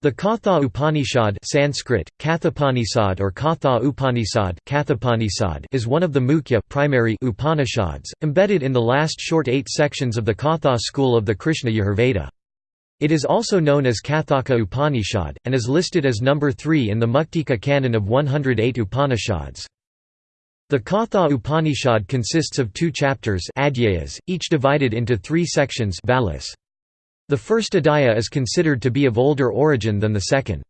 The Katha Upanishad Sanskrit, Kathapanisad or Katha Upanishad Kathapanisad is one of the Mukhya primary Upanishads, embedded in the last short eight sections of the Katha school of the Krishna Yajurveda. It is also known as Kathaka Upanishad, and is listed as number 3 in the Muktika canon of 108 Upanishads. The Katha Upanishad consists of two chapters each divided into three sections the first Adhyaya is considered to be of older origin than the second.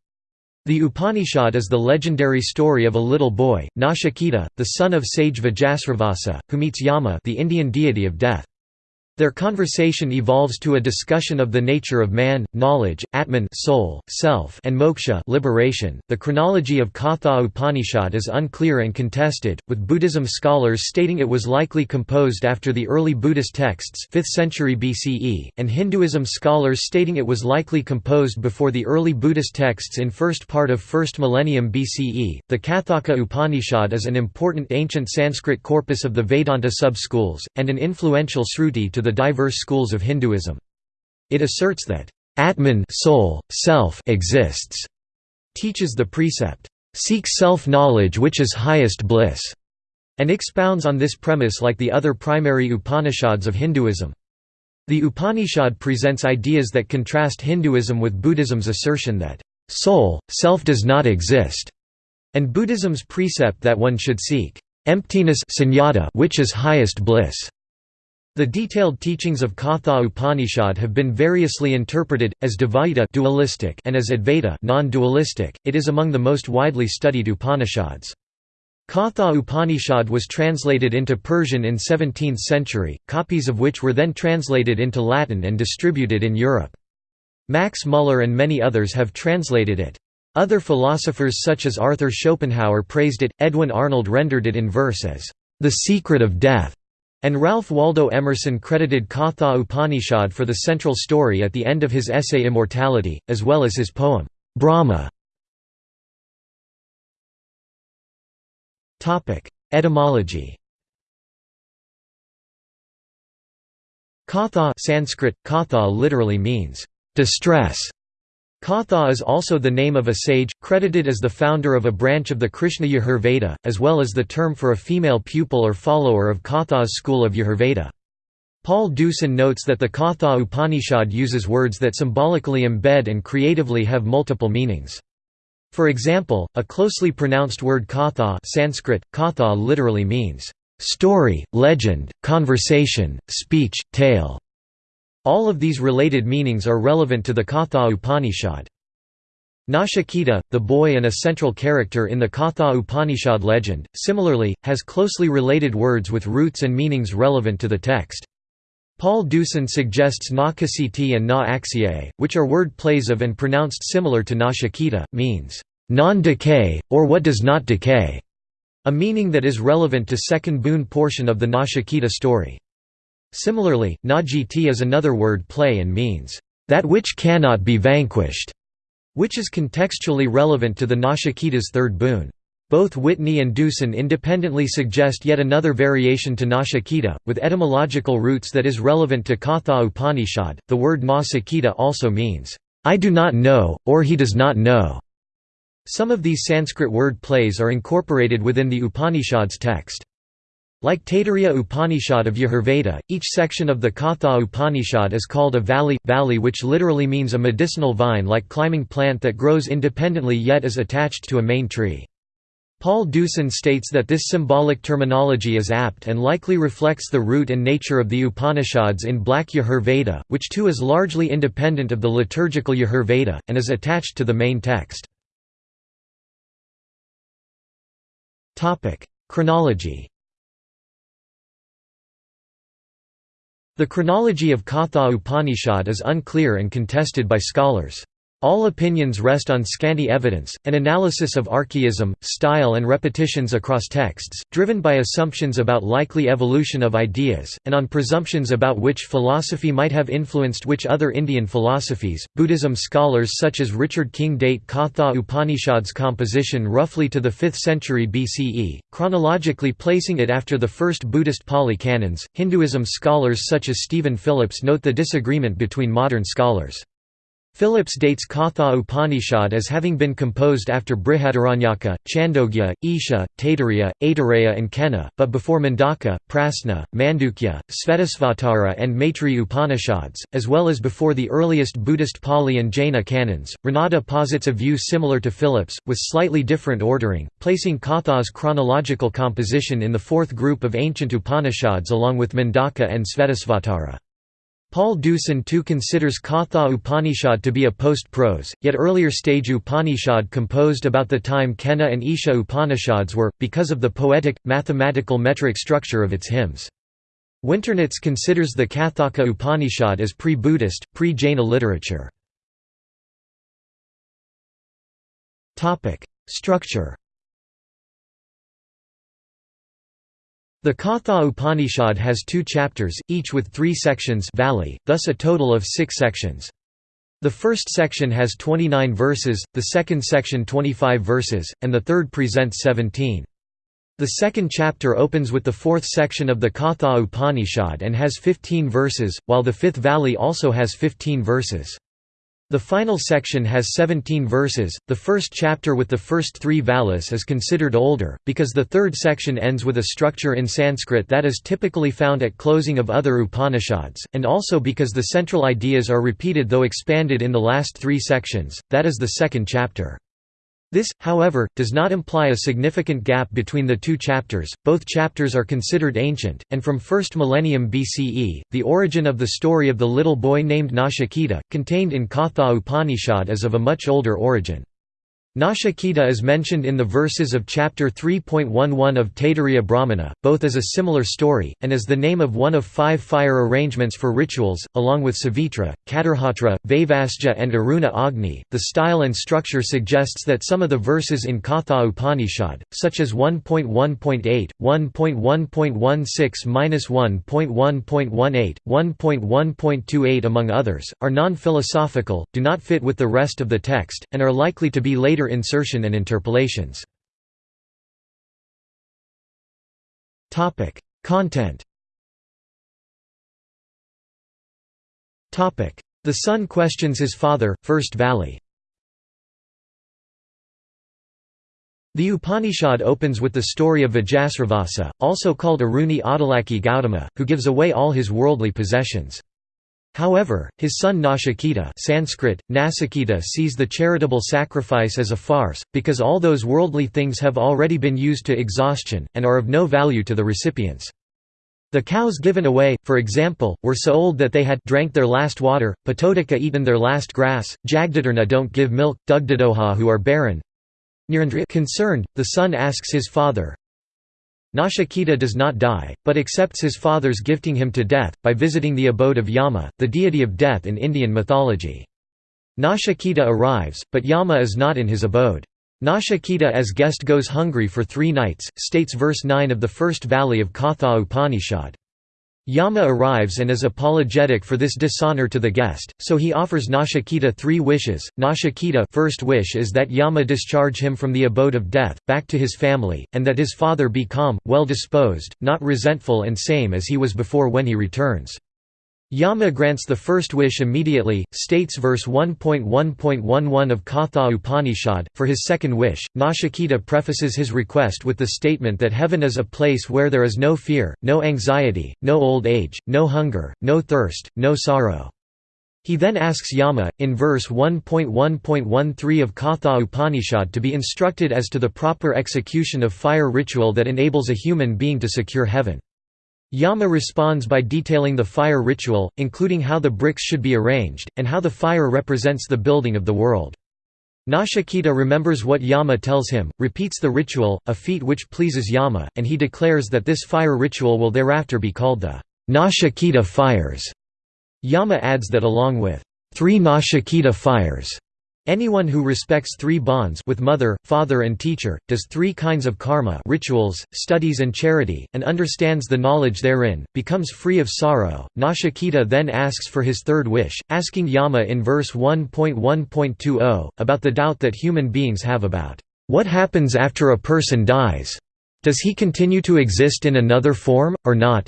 The Upanishad is the legendary story of a little boy, Nachiketa, the son of sage Vajasravasa, who meets Yama the Indian deity of death. Their conversation evolves to a discussion of the nature of man, knowledge, Atman soul, self, and moksha liberation. .The chronology of Katha Upanishad is unclear and contested, with Buddhism scholars stating it was likely composed after the early Buddhist texts 5th century BCE, and Hinduism scholars stating it was likely composed before the early Buddhist texts in first part of 1st millennium BCE. The Kathaka Upanishad is an important ancient Sanskrit corpus of the Vedanta sub-schools, and an influential Sruti to the the diverse schools of Hinduism. It asserts that Atman soul, self exists, teaches the precept, "'Seek self-knowledge which is highest bliss' and expounds on this premise like the other primary Upanishads of Hinduism. The Upanishad presents ideas that contrast Hinduism with Buddhism's assertion that, "'soul, self does not exist' and Buddhism's precept that one should seek emptiness which is highest bliss. The detailed teachings of Katha Upanishad have been variously interpreted, as Dvaita dualistic and as Advaita non-dualistic. It is among the most widely studied Upanishads. Katha Upanishad was translated into Persian in 17th century, copies of which were then translated into Latin and distributed in Europe. Max Muller and many others have translated it. Other philosophers such as Arthur Schopenhauer praised it, Edwin Arnold rendered it in verse as, "...the secret of death." And Ralph Waldo Emerson credited Katha Upanishad for the central story at the end of his essay Immortality, as well as his poem, Brahma. Etymology Katha Sanskrit, katha literally means, distress, Katha is also the name of a sage, credited as the founder of a branch of the Krishna Yajurveda, as well as the term for a female pupil or follower of Katha's school of Yajurveda. Paul Deussen notes that the Katha Upanishad uses words that symbolically embed and creatively have multiple meanings. For example, a closely pronounced word katha Sanskrit, katha literally means, "...story, legend, conversation, speech, tale." All of these related meanings are relevant to the Katha Upanishad. Nachiketa, the boy and a central character in the Katha Upanishad legend, similarly, has closely related words with roots and meanings relevant to the text. Paul Deussen suggests na and na axiae, which are word plays of and pronounced similar to nashikita, means, non-decay, or what does not decay, a meaning that is relevant to second boon portion of the Nachiketa story. Similarly, Najiti is another word play and means, "...that which cannot be vanquished", which is contextually relevant to the Nachiketa's third boon. Both Whitney and Deussen independently suggest yet another variation to Nachiketa, with etymological roots that is relevant to Katha Upanishad. The word Nasiketa also means, I do not know, or he does not know. Some of these Sanskrit word plays are incorporated within the Upanishad's text. Like Taittiriya Upanishad of Yajurveda, each section of the Katha Upanishad is called a valli, valli which literally means a medicinal vine-like climbing plant that grows independently yet is attached to a main tree. Paul Deussen states that this symbolic terminology is apt and likely reflects the root and nature of the Upanishads in Black Yajurveda, which too is largely independent of the liturgical Yajurveda, and is attached to the main text. Chronology The chronology of Katha Upanishad is unclear and contested by scholars. All opinions rest on scanty evidence, an analysis of archaism, style and repetitions across texts, driven by assumptions about likely evolution of ideas, and on presumptions about which philosophy might have influenced which other Indian philosophies. Buddhism scholars such as Richard King date Katha Upanishad's composition roughly to the 5th century BCE, chronologically placing it after the first Buddhist Pali canons. Hinduism scholars such as Stephen Phillips note the disagreement between modern scholars. Phillips dates Katha Upanishad as having been composed after Brihadaranyaka, Chandogya, Isha, Taittiriya, Aitareya and Kena, but before Mundaka, Prasna, Mandukya, Svetasvatara and Maitri Upanishads, as well as before the earliest Buddhist Pali and Jaina canons. Ranade posits a view similar to Phillips, with slightly different ordering, placing Katha's chronological composition in the fourth group of ancient Upanishads along with Mundaka and Svetasvatara. Paul Deussen too considers Katha Upanishad to be a post-prose, yet earlier stage Upanishad composed about the time Kena and Isha Upanishads were, because of the poetic, mathematical metric structure of its hymns. Winternitz considers the Kathaka Upanishad as pre-Buddhist, pre-Jaina literature. Structure The Katha Upanishad has two chapters, each with three sections valli, thus a total of six sections. The first section has 29 verses, the second section 25 verses, and the third presents 17. The second chapter opens with the fourth section of the Katha Upanishad and has 15 verses, while the fifth valli also has 15 verses. The final section has 17 verses. The first chapter with the first three valis is considered older, because the third section ends with a structure in Sanskrit that is typically found at closing of other Upanishads, and also because the central ideas are repeated though expanded in the last three sections, that is the second chapter. This, however, does not imply a significant gap between the two chapters, both chapters are considered ancient, and from 1st millennium BCE, the origin of the story of the little boy named Nachiketa, contained in Katha Upanishad is of a much older origin. Nachiketa is mentioned in the verses of chapter 3.11 of Taittiriya Brahmana, both as a similar story, and as the name of one of five fire arrangements for rituals, along with Savitra, Katarhatra, Vaivasja, and Aruna Agni. The style and structure suggests that some of the verses in Katha Upanishad, such as 1.1.8, 1.1.16-1.1.18, 1.1.28, among others, are non philosophical, do not fit with the rest of the text, and are likely to be later insertion and interpolations. Topic: Content Topic: The son questions his father, First Valli The Upanishad opens with the story of Vajasravasa, also called Aruni Adalaki Gautama, who gives away all his worldly possessions. However, his son Nachiketa Sanskrit, Nasiketa sees the charitable sacrifice as a farce, because all those worldly things have already been used to exhaustion, and are of no value to the recipients. The cows given away, for example, were so old that they had drank their last water, Patodika eaten their last grass, Jagdadarna don't give milk, Dugdadoha who are barren. Concerned, the son asks his father, Nachiketa does not die, but accepts his father's gifting him to death, by visiting the abode of Yama, the deity of death in Indian mythology. Nachiketa arrives, but Yama is not in his abode. Nachiketa as guest goes hungry for three nights, states verse 9 of the first valli of Katha Upanishad. Yama arrives and is apologetic for this dishonor to the guest, so he offers Nachiketa three wishes. Nachiketa first wish is that Yama discharge him from the abode of death, back to his family, and that his father be calm, well disposed, not resentful and same as he was before when he returns. Yama grants the first wish immediately, states verse 1.1.11 of Katha Upanishad. For his second wish, Nachiketa prefaces his request with the statement that heaven is a place where there is no fear, no anxiety, no old age, no hunger, no thirst, no sorrow. He then asks Yama, in verse 1.1.13 of Katha Upanishad to be instructed as to the proper execution of fire ritual that enables a human being to secure heaven. Yama responds by detailing the fire ritual, including how the bricks should be arranged, and how the fire represents the building of the world. Nachiketa remembers what Yama tells him, repeats the ritual, a feat which pleases Yama, and he declares that this fire ritual will thereafter be called the Nachiketa fires. Yama adds that along with three Nachiketa fires, Anyone who respects three bonds with mother, father and teacher, does three kinds of karma rituals, studies and charity, and understands the knowledge therein, becomes free of sorrow. Nachiketa then asks for his third wish, asking Yama in verse 1.1.20, about the doubt that human beings have about, "...what happens after a person dies? Does he continue to exist in another form, or not?"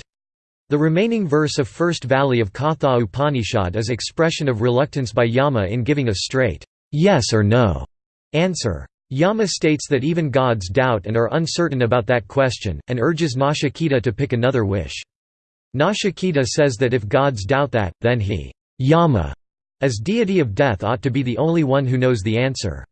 The remaining verse of First Valli of Katha Upanishad is expression of reluctance by Yama in giving a straight, yes or no answer. Yama states that even gods doubt and are uncertain about that question, and urges Nachiketa to pick another wish. Nachiketa says that if gods doubt that, then he, Yama, as deity of death ought to be the only one who knows the answer.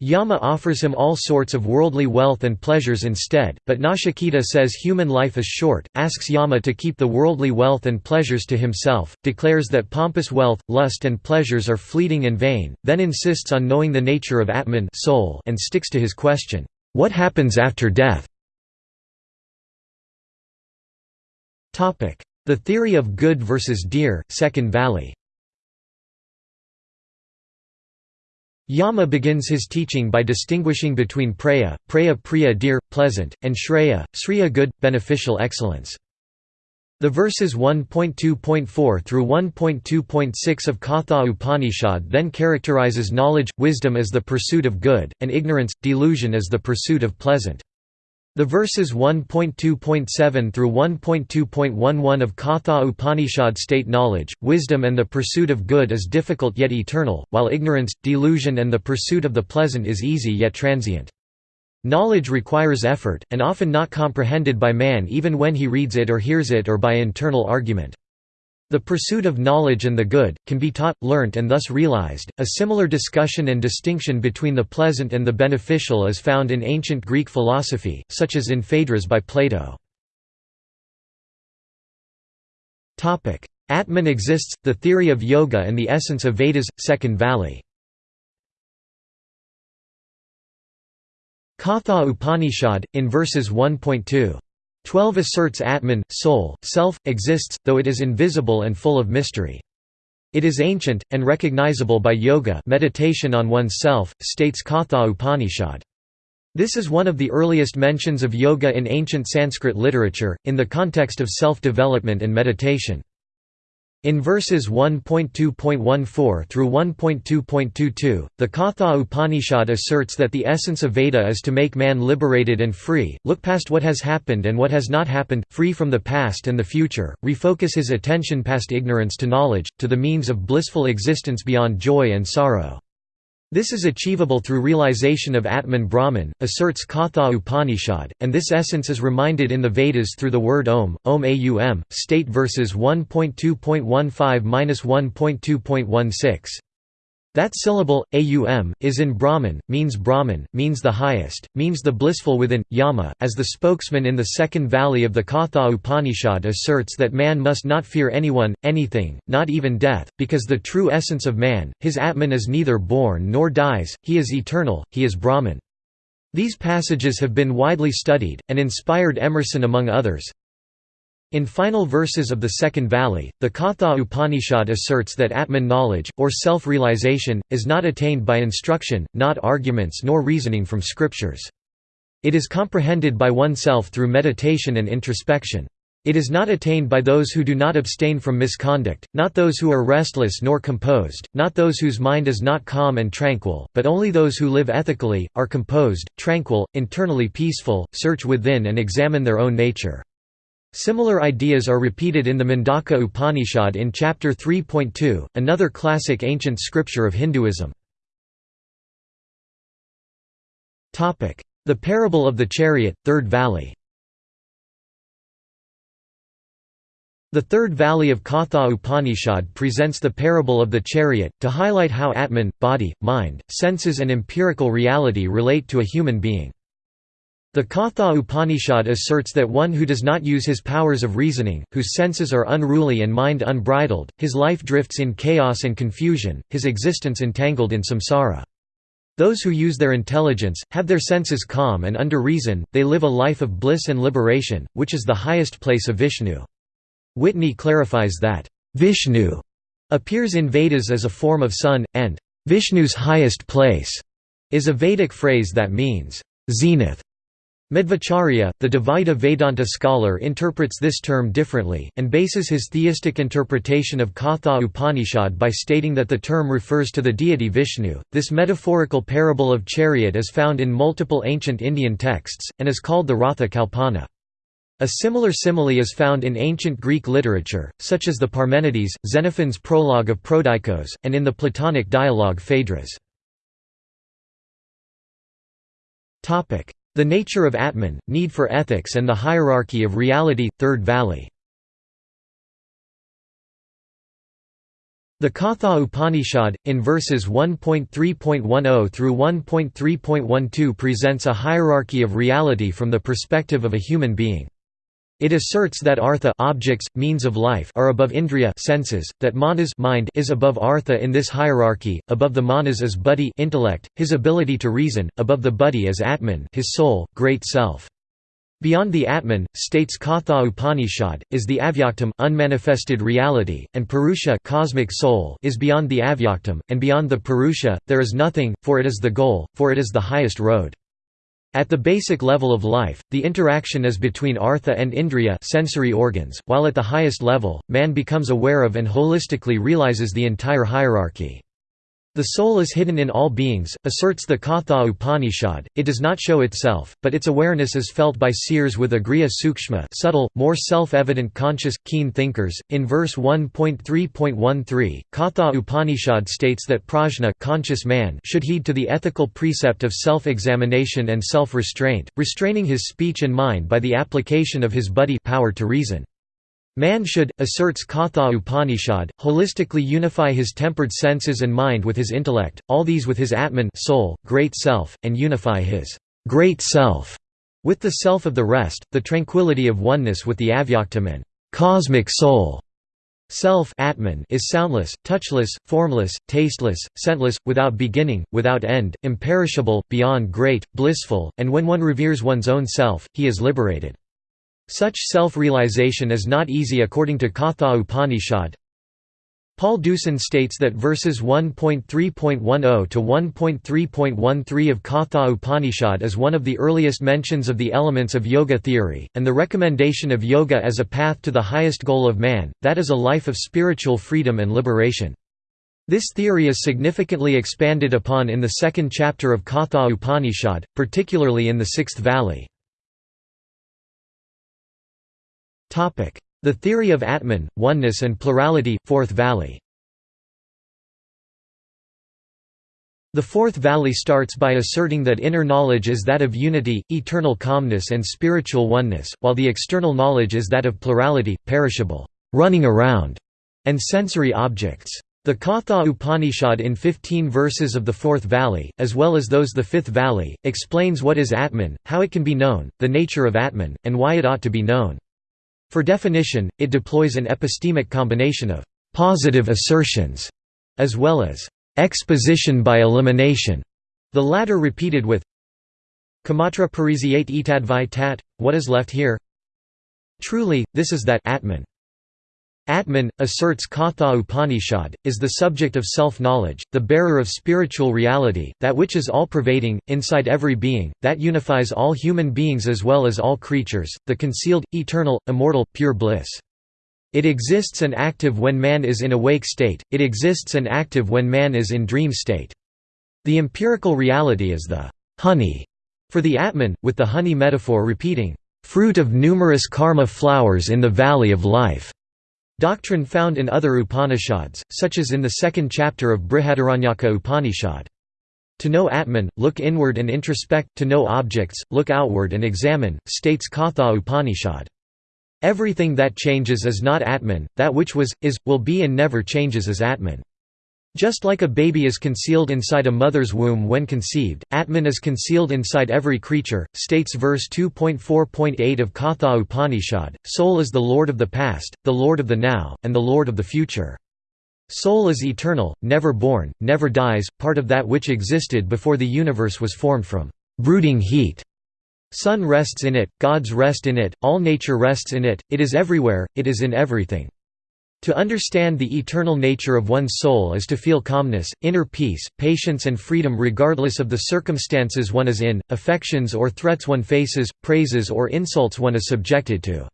Yama offers him all sorts of worldly wealth and pleasures instead, but Nachiketa says human life is short, asks Yama to keep the worldly wealth and pleasures to himself, declares that pompous wealth, lust and pleasures are fleeting and vain, then insists on knowing the nature of Atman soul and sticks to his question, "'What happens after death?' The theory of good versus dear, Second Valli Yama begins his teaching by distinguishing between praya, praya priya dear, pleasant, and shreya, sriya good, beneficial excellence. The verses 1.2.4 through 1.2.6 of Katha Upanishad then characterizes knowledge, wisdom as the pursuit of good, and ignorance, delusion as the pursuit of pleasant. The verses 1.2.7 through 1.2.11 of Katha Upanishad state knowledge, wisdom and the pursuit of good is difficult yet eternal, while ignorance, delusion and the pursuit of the pleasant is easy yet transient. Knowledge requires effort, and often not comprehended by man even when he reads it or hears it or by internal argument. The pursuit of knowledge and the good, can be taught, learnt and thus realized. A similar discussion and distinction between the pleasant and the beneficial is found in ancient Greek philosophy, such as in Phaedrus by Plato. Atman exists, the theory of yoga and the essence of Vedas, Second Valli Katha Upanishad, in verses 1.2 12 asserts Atman, soul, self, exists, though it is invisible and full of mystery. It is ancient, and recognizable by yoga meditation on oneself, states Katha Upanishad. This is one of the earliest mentions of yoga in ancient Sanskrit literature, in the context of self-development and meditation. In verses 1.2.14 through 1.2.22, the Katha Upanishad asserts that the essence of Veda is to make man liberated and free, look past what has happened and what has not happened, free from the past and the future, refocus his attention past ignorance to knowledge, to the means of blissful existence beyond joy and sorrow. This is achievable through realization of Atman Brahman, asserts Katha Upanishad, and this essence is reminded in the Vedas through the word Om, Om Aum, state verses 1.2.15–1.2.16. That syllable, aum, is in Brahman, means Brahman, means the highest, means the blissful within. Yama, as the spokesman in the second valli of the Katha Upanishad asserts that man must not fear anyone, anything, not even death, because the true essence of man, his Atman is neither born nor dies, he is eternal, he is Brahman. These passages have been widely studied, and inspired Emerson among others. In final verses of the Second Valli, the Katha Upanishad asserts that Atman knowledge, or self-realization, is not attained by instruction, not arguments nor reasoning from scriptures. It is comprehended by oneself through meditation and introspection. It is not attained by those who do not abstain from misconduct, not those who are restless nor composed, not those whose mind is not calm and tranquil, but only those who live ethically, are composed, tranquil, internally peaceful, search within and examine their own nature. Similar ideas are repeated in the Mundaka Upanishad in Chapter 3.2, another classic ancient scripture of Hinduism. The Parable of the Chariot, Third Valli The third valli of Katha Upanishad presents the parable of the chariot, to highlight how Atman, body, mind, senses and empirical reality relate to a human being. The Katha Upanishad asserts that one who does not use his powers of reasoning, whose senses are unruly and mind unbridled, his life drifts in chaos and confusion, his existence entangled in samsara. Those who use their intelligence, have their senses calm and under reason, they live a life of bliss and liberation, which is the highest place of Vishnu. Whitney clarifies that, "...Vishnu," appears in Vedas as a form of sun, and "...Vishnu's highest place," is a Vedic phrase that means, "...zenith." Madhvacharya, the Dvaita Vedanta scholar interprets this term differently, and bases his theistic interpretation of Katha Upanishad by stating that the term refers to the deity Vishnu. This metaphorical parable of chariot is found in multiple ancient Indian texts, and is called the Ratha Kalpana. A similar simile is found in ancient Greek literature, such as the Parmenides, Xenophon's prologue of Prodikos, and in the Platonic dialogue Phaedrus. The nature of Atman, need for ethics and the hierarchy of reality, Third Valli The Katha Upanishad, in verses 1.3.10 through 1.3.12 presents a hierarchy of reality from the perspective of a human being. It asserts that artha objects, means of life are above indriya senses, that manas mind is above artha in this hierarchy, above the manas is buddhi intellect, his ability to reason, above the buddhi is atman his soul, great self. Beyond the Atman, states Katha Upanishad, is the avyaktam unmanifested reality, and Purusha cosmic soul is beyond the avyaktam, and beyond the Purusha, there is nothing, for it is the goal, for it is the highest road. At the basic level of life, the interaction is between artha and indriya sensory organs, while at the highest level, man becomes aware of and holistically realizes the entire hierarchy. The soul is hidden in all beings, asserts the Katha Upanishad, it does not show itself, but its awareness is felt by seers with agriya sukshma subtle, more self-evident conscious, keen thinkers. In verse 1.3.13, Katha Upanishad states that prajna conscious man should heed to the ethical precept of self-examination and self-restraint, restraining his speech and mind by the application of his buddhi power to reason. Man should, asserts Katha Upanishad, holistically unify his tempered senses and mind with his intellect, all these with his Atman soul, great self, and unify his great self with the self of the rest, the tranquility of oneness with the avyaktam and cosmic soul. Self Atman is soundless, touchless, formless, tasteless, scentless, without beginning, without end, imperishable, beyond great, blissful, and when one reveres one's own self, he is liberated. Such self-realization is not easy according to Katha Upanishad. Paul Deussen states that verses 1.3.10 to 1.3.13 of Katha Upanishad is one of the earliest mentions of the elements of yoga theory, and the recommendation of yoga as a path to the highest goal of man, that is a life of spiritual freedom and liberation. This theory is significantly expanded upon in the second chapter of Katha Upanishad, particularly in the sixth valli. The theory of Atman, oneness and plurality, Fourth Valli The Fourth Valli starts by asserting that inner knowledge is that of unity, eternal calmness and spiritual oneness, while the external knowledge is that of plurality, perishable, running around, and sensory objects. The Katha Upanishad in 15 verses of the Fourth Valli, as well as those the Fifth Valli, explains what is Atman, how it can be known, the nature of Atman, and why it ought to be known. For definition, it deploys an epistemic combination of «positive assertions» as well as «exposition by elimination», the latter repeated with Kamatra parisiate etadvi tat, what is left here? Truly, this is that Atman. Atman, asserts Katha Upanishad, is the subject of self-knowledge, the bearer of spiritual reality, that which is all-pervading, inside every being, that unifies all human beings as well as all creatures, the concealed, eternal, immortal, pure bliss. It exists and active when man is in awake state, it exists and active when man is in dream state. The empirical reality is the honey for the Atman, with the honey metaphor repeating, fruit of numerous karma flowers in the valley of life. Doctrine found in other Upanishads, such as in the second chapter of Brihadaranyaka Upanishad. To know Atman, look inward and introspect, to know objects, look outward and examine, states Katha Upanishad. Everything that changes is not Atman, that which was, is, will be and never changes is Atman. Just like a baby is concealed inside a mother's womb when conceived, Atman is concealed inside every creature, states verse 2.4.8 of Katha Upanishad, Soul is the Lord of the past, the Lord of the now, and the Lord of the future. Soul is eternal, never born, never dies, part of that which existed before the universe was formed from brooding heat. Sun rests in it, gods rest in it, all nature rests in it, it is everywhere, it is in everything. To understand the eternal nature of one's soul is to feel calmness, inner peace, patience and freedom regardless of the circumstances one is in, affections or threats one faces, praises or insults one is subjected to.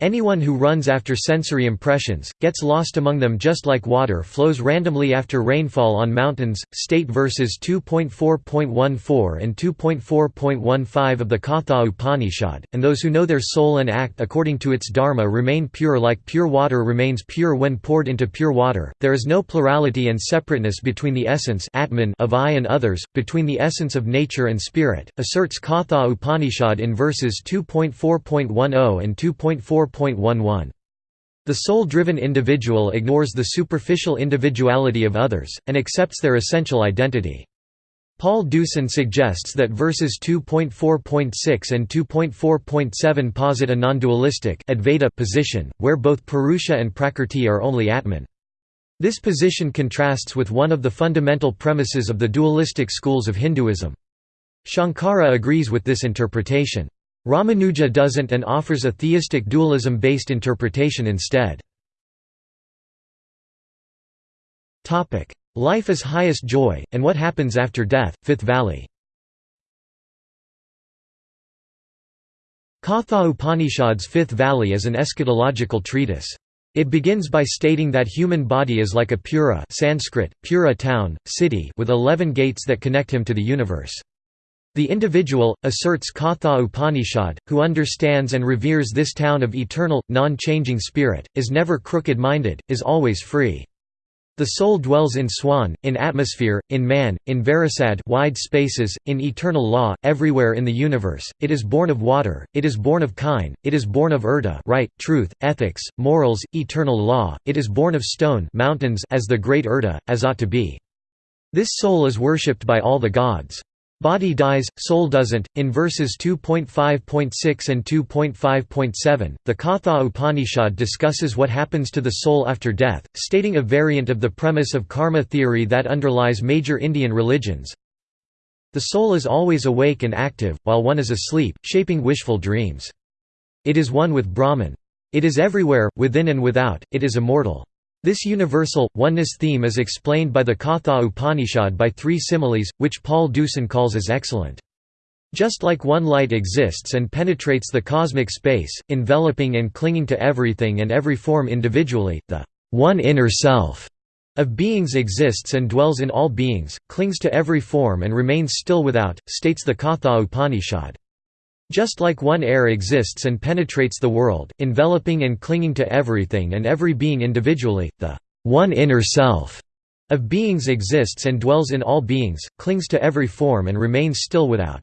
Anyone who runs after sensory impressions, gets lost among them just like water flows randomly after rainfall on mountains. State verses 2.4.14 and 2.4.15 of the Katha Upanishad, and those who know their soul and act according to its dharma remain pure like pure water remains pure when poured into pure water. There is no plurality and separateness between the essence Atman of I and others, between the essence of nature and spirit, asserts Katha Upanishad in verses 2.4.10 and 2.4. 4.11. The soul-driven individual ignores the superficial individuality of others, and accepts their essential identity. Paul Deussen suggests that verses 2.4.6 and 2.4.7 posit a non-dualistic position, where both Purusha and Prakrti are only Atman. This position contrasts with one of the fundamental premises of the dualistic schools of Hinduism. Shankara agrees with this interpretation. Ramanuja doesn't and offers a theistic dualism-based interpretation instead. Life is highest joy, and what happens after death, Fifth Valli Katha Upanishad's Fifth Valli is an eschatological treatise. It begins by stating that human body is like a pura Sanskrit, pura town, city with eleven gates that connect him to the universe. The individual, asserts Katha Upanishad, who understands and reveres this town of eternal, non-changing spirit, is never crooked-minded, is always free. The soul dwells in swan, in atmosphere, in man, in verisad wide spaces, in eternal law, everywhere in the universe. It is born of water, it is born of kine, it is born of urda right, truth, ethics, morals, eternal law, it is born of stone mountains as the great urda, as ought to be. This soul is worshipped by all the gods. Body dies, soul doesn't. In verses 2.5.6 and 2.5.7, the Katha Upanishad discusses what happens to the soul after death, stating a variant of the premise of karma theory that underlies major Indian religions. The soul is always awake and active, while one is asleep, shaping wishful dreams. It is one with Brahman. It is everywhere, within and without, it is immortal. This universal, oneness theme is explained by the Katha Upanishad by three similes, which Paul Deussen calls as excellent. Just like one light exists and penetrates the cosmic space, enveloping and clinging to everything and every form individually, the one inner self of beings exists and dwells in all beings, clings to every form and remains still without, states the Katha Upanishad. Just like one air exists and penetrates the world, enveloping and clinging to everything and every being individually, the one inner self of beings exists and dwells in all beings, clings to every form and remains still without.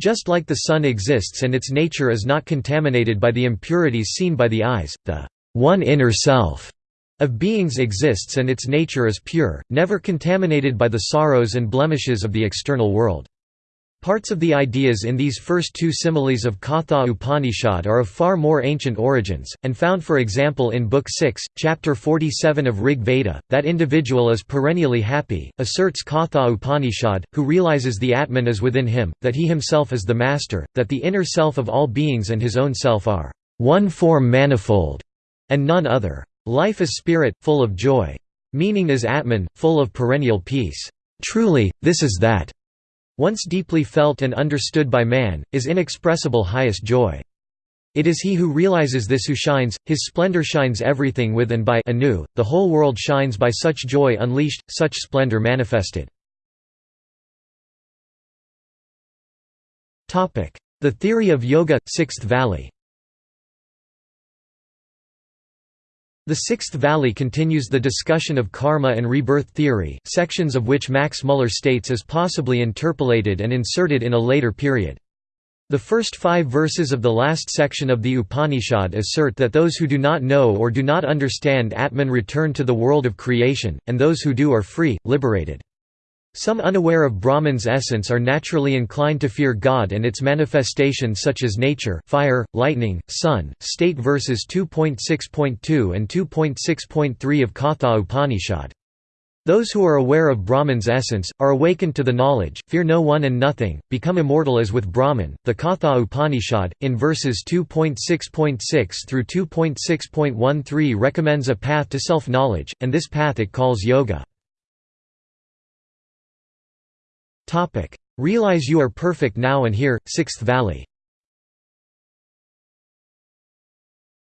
Just like the sun exists and its nature is not contaminated by the impurities seen by the eyes, the one inner self of beings exists and its nature is pure, never contaminated by the sorrows and blemishes of the external world. Parts of the ideas in these first two similes of Katha Upanishad are of far more ancient origins, and found for example in Book 6, Chapter 47 of Rig Veda, that individual is perennially happy, asserts Katha Upanishad, who realizes the Atman is within him, that he himself is the master, that the inner self of all beings and his own self are one form manifold, and none other. Life is spirit, full of joy. Meaning is Atman, full of perennial peace. Truly, this is that once deeply felt and understood by man, is inexpressible highest joy. It is he who realizes this who shines, his splendor shines everything with and by anew, the whole world shines by such joy unleashed, such splendor manifested. The theory of yoga, Sixth Valli The Sixth Valli continues the discussion of karma and rebirth theory, sections of which Max Muller states as possibly interpolated and inserted in a later period. The first five verses of the last section of the Upanishad assert that those who do not know or do not understand Atman return to the world of creation, and those who do are free, liberated. Some unaware of Brahman's essence are naturally inclined to fear God and its manifestations such as nature fire, lightning, sun, state verses 2.6.2 and 2.6.3 of Katha Upanishad. Those who are aware of Brahman's essence, are awakened to the knowledge, fear no one and nothing, become immortal as with Brahman. The Katha Upanishad, in verses 2.6.6 through 2.6.13 recommends a path to self-knowledge, and this path it calls yoga. Topic: Realize you are perfect now and here, Sixth Valli.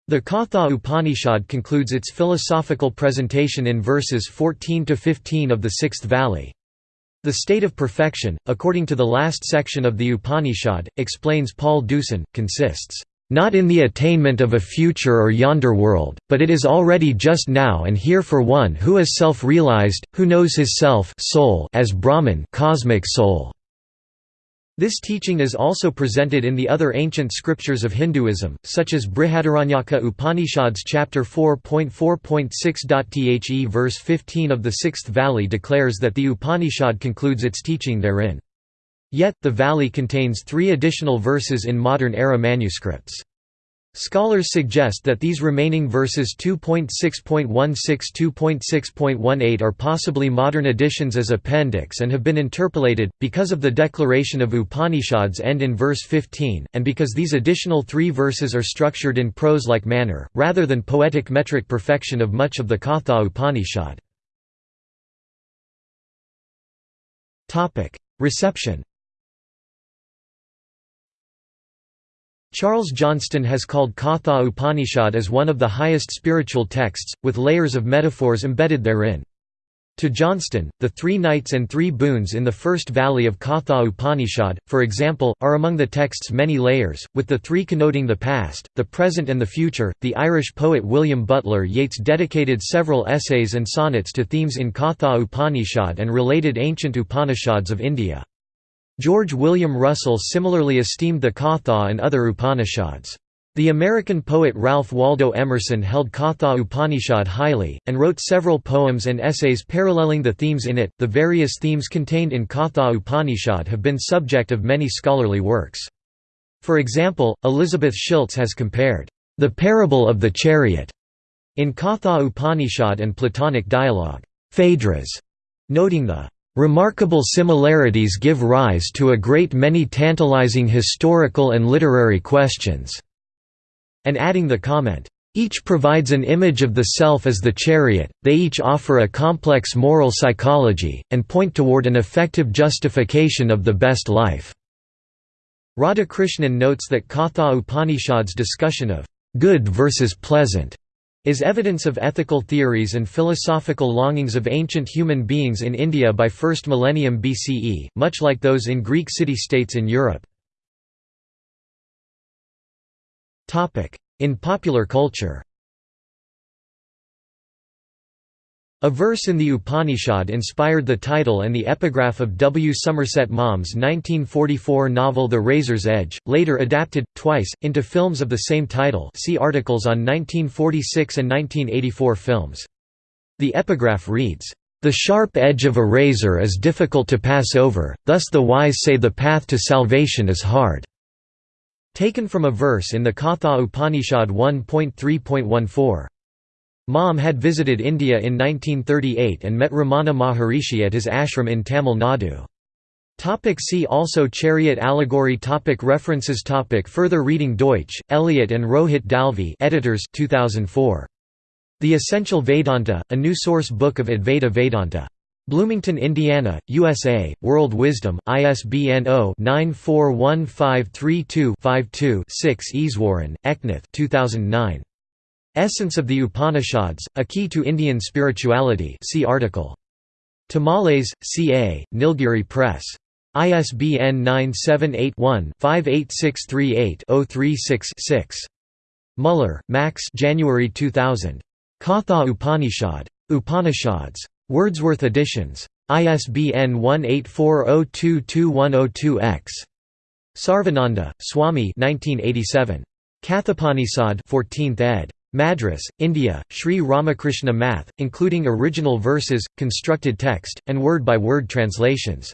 The Katha Upanishad concludes its philosophical presentation in verses 14 to 15 of the sixth Valli. The state of perfection, according to the last section of the Upanishad, explains Paul Deussen, consists, "...not in the attainment of a future or yonder world, but it is already just now and here for one who is self-realized, who knows his self soul as Brahman cosmic soul." This teaching is also presented in the other ancient scriptures of Hinduism, such as Brihadaranyaka Upanishads chapter 4.4.6. The verse 15 of the sixth Valli declares that the Upanishad concludes its teaching therein. Yet, the valli contains three additional verses in modern-era manuscripts. Scholars suggest that these remaining verses 2.6.16–2.6.18 are possibly modern additions as appendix and have been interpolated, because of the declaration of Upanishads end in verse 15, and because these additional three verses are structured in prose-like manner, rather than poetic metric perfection of much of the Katha Upanishad. Reception Charles Johnston has called Katha Upanishad as one of the highest spiritual texts, with layers of metaphors embedded therein. To Johnston, the three nights and three boons in the first valli of Katha Upanishad, for example, are among the text's many layers, with the three connoting the past, the present, and the future. The Irish poet William Butler Yeats dedicated several essays and sonnets to themes in Katha Upanishad and related ancient Upanishads of India. George William Russell similarly esteemed the Katha and other Upanishads. The American poet Ralph Waldo Emerson held Katha Upanishad highly, and wrote several poems and essays paralleling the themes in it. The various themes contained in Katha Upanishad have been subject of many scholarly works. For example, Elizabeth Schiltz has compared the parable of the chariot in Katha Upanishad and Platonic dialogue, Phaedrus, noting the Remarkable similarities give rise to a great many tantalizing historical and literary questions." And adding the comment, "...each provides an image of the self as the chariot, they each offer a complex moral psychology, and point toward an effective justification of the best life." Radhakrishnan notes that Katha Upanishad's discussion of good versus pleasant is evidence of ethical theories and philosophical longings of ancient human beings in India by 1st millennium BCE, much like those in Greek city-states in Europe. In popular culture A verse in the Upanishad inspired the title and the epigraph of W. Somerset Maugham's 1944 novel The Razor's Edge, later adapted, twice, into films of the same title see articles on 1946 and 1984 films. The epigraph reads, "...the sharp edge of a razor is difficult to pass over, thus the wise say the path to salvation is hard." Taken from a verse in the Katha Upanishad 1.3.14. Maugham had visited India in 1938 and met Ramana Maharishi at his ashram in Tamil Nadu. See also Chariot allegory topic References topic Further reading Deutsch, Eliot and Rohit Dalvi editors 2004. The Essential Vedanta, a new source book of Advaita Vedanta. Bloomington, Indiana, USA, World Wisdom, ISBN 0-941532-52-6 Easwaran, Eknath 2009. Essence of the Upanishads, A Key to Indian Spirituality see article. Tomales, C.A., Nilgiri Press. ISBN 978-1-58638-036-6. Muller, Max January 2000. Katha Upanishad. Upanishads. Wordsworth Editions. ISBN 1840222102-X. Sarvananda, Swami 1987. Kathopanisad 14th ed. Madras, India, Sri Ramakrishna Math, including original verses, constructed text, and word-by-word -word translations.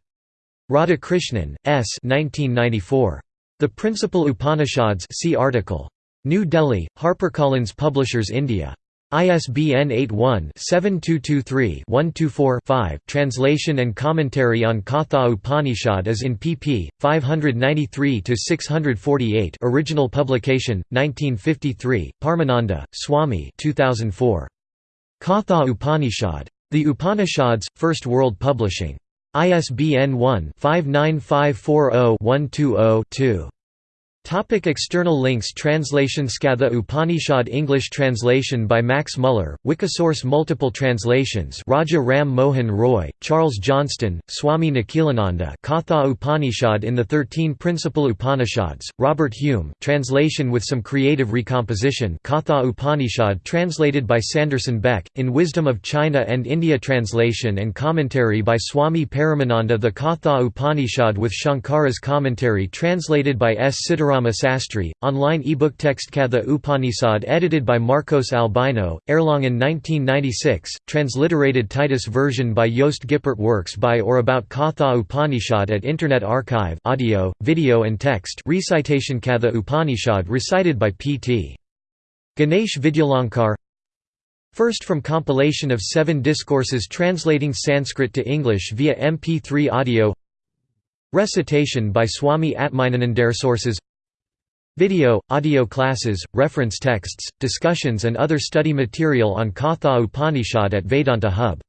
Radhakrishnan, S. 1994. The Principal Upanishads see article. New Delhi, HarperCollins Publishers India. ISBN 81-7223-124-5. Translation and commentary on Katha Upanishad is in pp. 593–648 Original publication, 1953, Paramananda, Swami 2004. Katha Upanishad. The Upanishads, First World Publishing. ISBN 1-59540-120-2. Topic external links Translation Skatha Upanishad English translation by Max Muller, Wikisource Multiple translations Raja Ram Mohan Roy, Charles Johnston, Swami Nikhilananda Katha Upanishad in the Thirteen Principal Upanishads, Robert Hume translation with some creative recomposition Katha Upanishad translated by Sanderson Beck, in Wisdom of China and India translation and commentary by Swami Paramananda The Katha Upanishad with Shankara's commentary translated by S. Siddharama Rama Sastry, online ebook Textkatha Upanishad edited by Marcos Albino, Erlangen 1996, transliterated Titus version by Joost Gippert Works by or about Katha Upanishad at Internet Archive audio, video and text recitation Katha Upanishad recited by P.T. Ganesh Vidyalankar. First from compilation of seven discourses translating Sanskrit to English via MP3 audio. Recitation by Swami Atmajnanandare Sources Video, audio classes, reference texts, discussions and other study material on Katha Upanishad at Vedanta Hub